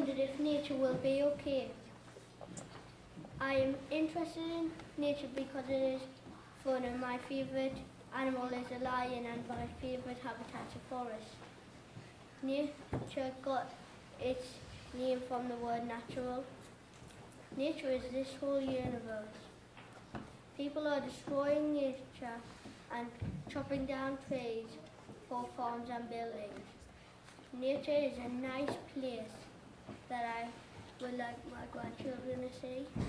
wondered if nature will be okay. I am interested in nature because it is fun and my favourite animal is a lion and my favourite habitat is forest. Nature got its name from the word natural. Nature is this whole universe. People are destroying nature and chopping down trees for farms and buildings. Nature is a nice place that I would like my grandchildren to see.